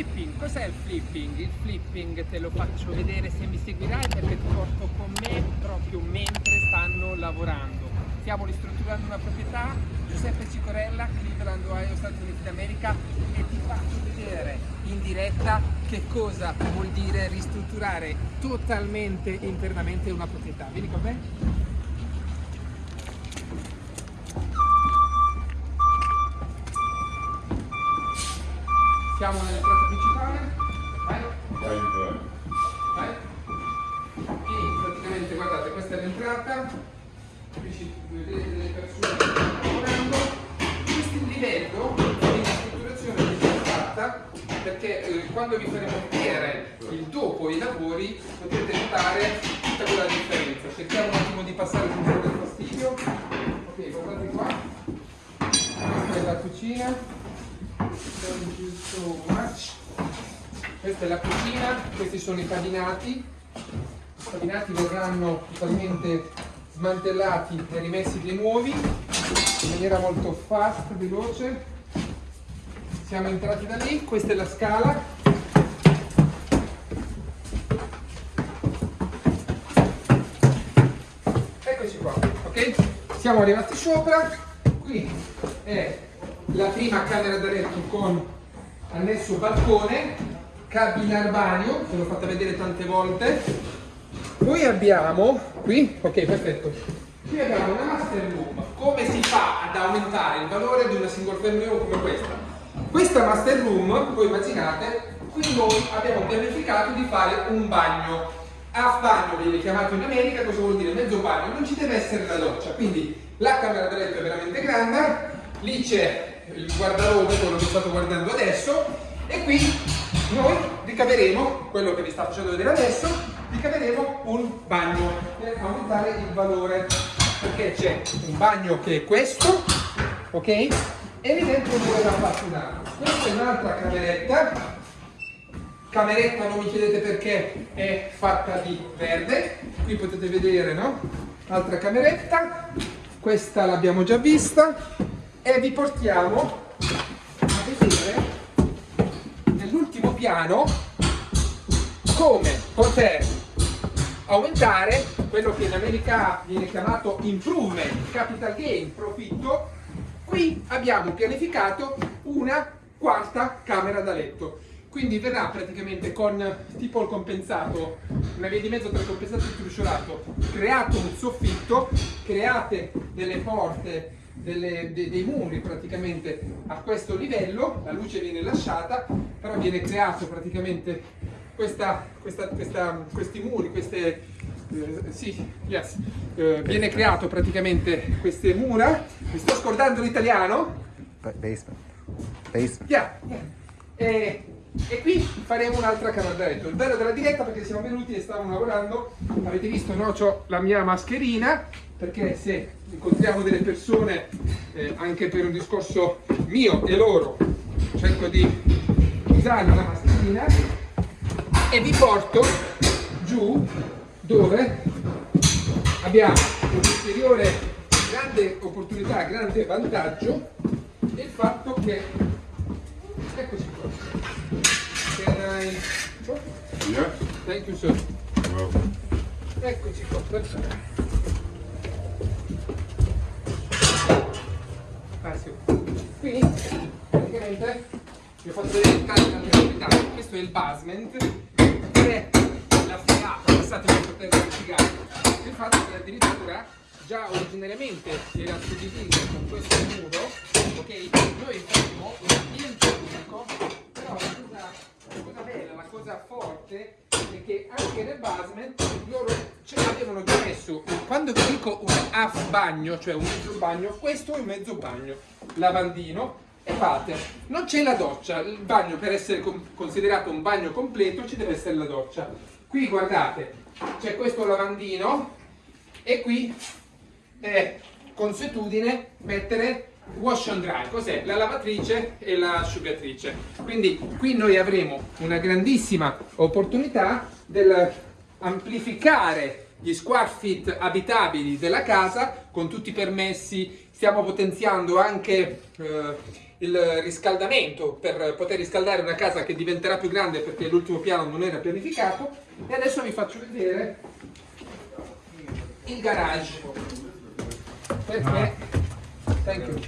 flipping, cos'è il flipping? Il flipping te lo faccio vedere se mi seguirai perché ti porto con me proprio mentre stanno lavorando. Stiamo ristrutturando una proprietà, Giuseppe Cicorella, Cleveland, Ohio, Stati Uniti d'America e ti faccio vedere in diretta che cosa vuol dire ristrutturare totalmente internamente una proprietà. Vieni con me? Siamo principale. Vai. E praticamente guardate, questa è l'entrata. Qui vedete delle persone che stanno lavorando. Questo è il livello di strutturazione che si è fatta perché eh, quando vi faremo vedere il dopo i lavori potete notare tutta quella differenza. Cerchiamo un attimo di passare il controllo del fastidio. Ok, guardate qua. Questa è la cucina questa è la cucina, questi sono i padinati. I padinati verranno totalmente smantellati e rimessi dei nuovi in maniera molto fast, veloce. Siamo entrati da lì, questa è la scala. Eccoci qua, ok? Siamo arrivati sopra, qui è la prima camera da letto con annesso balcone, cabina bagno, ve l'ho fatta vedere tante volte. Poi abbiamo, qui, ok perfetto, qui abbiamo una master room. Come si fa ad aumentare il valore di una single family home come questa? Questa master room, voi immaginate, qui noi abbiamo pianificato di fare un bagno. A bagno viene chiamato in America, cosa vuol dire? Mezzo bagno, non ci deve essere la doccia, quindi la camera da letto è veramente grande, lì c'è il guardarobe, quello che state guardando adesso, e qui noi ricaveremo, quello che vi sta facendo vedere adesso, ricaveremo un bagno per aumentare il valore, perché c'è un bagno che è questo, ok? E lì dentro dove un altro. Questa è un'altra cameretta, cameretta non mi chiedete perché è fatta di verde, qui potete vedere, no? Altra cameretta, questa l'abbiamo già vista, e vi portiamo a vedere piano come poter aumentare quello che in America viene chiamato improvement, capital gain, profitto. Qui abbiamo pianificato una quarta camera da letto. Quindi verrà praticamente con tipo il compensato, una via di mezzo tra il compensato e il trusciolato, creato un soffitto, create delle porte delle, de, dei muri praticamente a questo livello, la luce viene lasciata, però viene creato praticamente questa, questa, questa, questi muri, queste, eh, sì, yes, eh, viene creato praticamente queste mura, mi sto scordando l'italiano? Basement. Basement. Yeah, yeah. E, e qui faremo un'altra camera da letto. Il bello della diretta perché siamo venuti e stavamo lavorando, avete visto, no? Ho la mia mascherina, perché se incontriamo delle persone eh, anche per un discorso mio e loro cerco di usare una mascherina e vi porto giù dove abbiamo un'ulteriore grande opportunità, grande vantaggio il fatto che eccoci qua I Yeah. thank you sir Well, eccoci qua perfetto Spazio. Qui praticamente vi ho fatto vedere tante altre proprietà. Questo è il basement che è la fregata, passatemi per poter spiegare. Il fatto che addirittura già originariamente era suddiviso con questo muro, ok? Noi faremo un ambiente unico, però la cosa, la cosa bella, la cosa forte è che anche nel basement loro cioè, avevano già messo, quando vi dico un half bagno, cioè un mezzo bagno, questo è un mezzo bagno, lavandino e fate, non c'è la doccia, il bagno per essere considerato un bagno completo ci deve essere la doccia. Qui guardate, c'è questo lavandino e qui è consuetudine mettere wash and dry, cos'è? La lavatrice e l'asciugatrice. Quindi qui noi avremo una grandissima opportunità del amplificare gli square feet abitabili della casa con tutti i permessi, stiamo potenziando anche eh, il riscaldamento per poter riscaldare una casa che diventerà più grande perché l'ultimo piano non era pianificato. E adesso vi faccio vedere il garage. Perché thank you.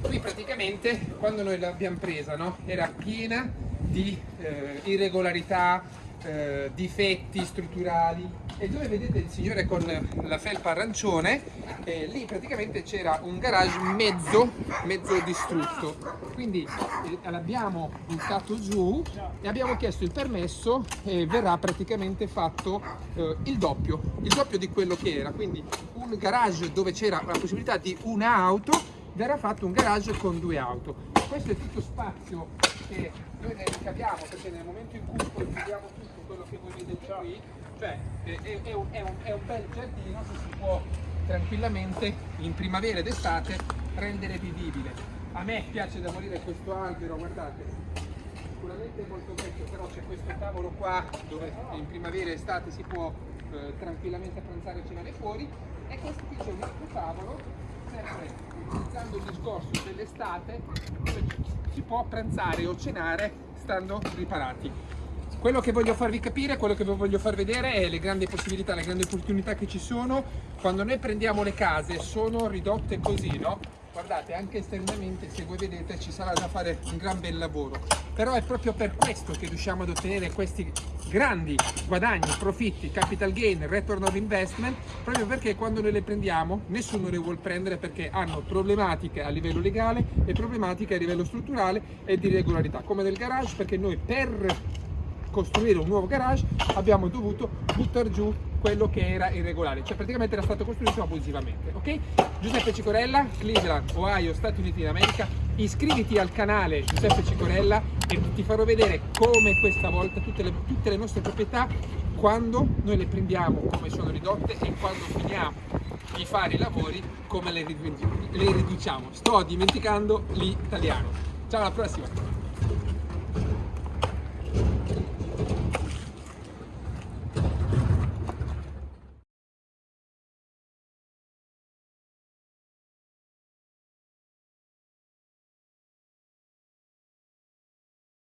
Qui praticamente quando noi l'abbiamo presa no, era piena di eh, irregolarità, eh, difetti strutturali e dove vedete il signore con la felpa arancione, eh, lì praticamente c'era un garage mezzo, mezzo distrutto. Quindi eh, l'abbiamo buttato giù e abbiamo chiesto il permesso e verrà praticamente fatto eh, il doppio, il doppio di quello che era. Quindi un garage dove c'era la possibilità di un'auto verrà fatto un garage con due auto. Questo è tutto spazio che noi ne ricaviamo perché nel momento in cui poi chiudiamo tutto quello che voi vedete qui, cioè è, è- un, è un- è un bel giardino che si può tranquillamente in primavera ed estate rendere vivibile. A me piace da morire questo albero, guardate, sicuramente è molto vecchio, però c'è questo tavolo qua dove in primavera e estate si può eh, tranquillamente pranzare e cenare fuori. E questo qui c'è un altro tavolo, sempre utilizzando il discorso dell'estate, si può pranzare o cenare stando riparati. Quello che voglio farvi capire, quello che voglio far vedere è le grandi possibilità, le grandi opportunità che ci sono quando noi prendiamo le case, sono ridotte così, no? Guardate, anche esternamente, se voi vedete, ci sarà da fare un gran bel lavoro. Però è proprio per questo che riusciamo ad ottenere questi grandi guadagni, profitti, capital gain, return of investment, proprio perché quando noi le prendiamo nessuno le vuole prendere perché hanno problematiche a livello legale e problematiche a livello strutturale e di regolarità, come del garage, perché noi per costruire un nuovo garage abbiamo dovuto buttare giù quello che era irregolare, cioè praticamente era stato costruito abusivamente, ok? Giuseppe Cicorella, Cleveland, Ohio, Stati Uniti d'America, iscriviti al canale Giuseppe Cicorella e ti farò vedere come questa volta tutte le, tutte le nostre proprietà, quando noi le prendiamo come sono ridotte e quando finiamo di fare i lavori come le le riduciamo. Sto dimenticando l'italiano. Ciao alla prossima!